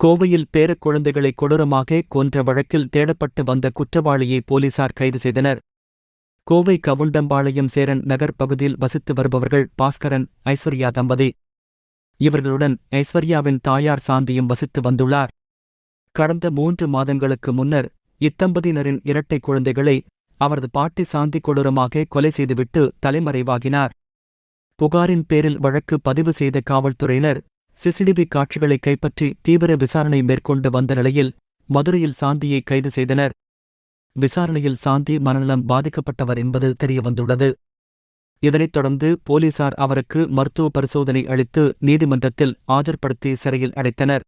கோவையில் பேரக்குழந்தைகளை கொடூரமாக கொன்ற வழக்கில் தேடப்பட்டு வந்த குற்றவாளியை போலீசார் கைது செய்தனர். கோவை கவுண்டம்பாளையம் சேரன் நகர் பகுதியில் வசித்து வருபவர்கள் பாஸ்கரன் ஐஸ்வர்யா தம்பதி. இவர்களுடன் ஐஸ்வர்யாவின் தாயார் சாந்தியும் வசித்து வந்துள்ளார். கடந்த மூன்று மாதங்களுக்கு முன்னர் இத்தம்பதியினரின் இரட்டை குழந்தைகளை அவரது பாட்டி சாந்தி கொடூரமாக கொலை செய்துவிட்டு தலைமறைவாகினார். புகாரின் பேரில் வழக்கு பதிவு செய்த காவல்துறையினர் சிசிடிவி காட்சிகளை கைப்பற்றி தீவிர விசாரணை மேற்கொண்டு வந்த நிலையில் மதுரையில் சாந்தியை கைது செய்தனர். விசாரணையில் சாந்தி மனநலம் பாதிக்கப்பட்டவர் என்பது தெரியவந்துள்ளது. இதனைத் தொடர்ந்து போலீசார் அவருக்கு மருத்துவ பரிசோதனை அளித்து நீதிமன்றத்தில் ஆஜர்படுத்தி சிறையில் அடைத்தனர்.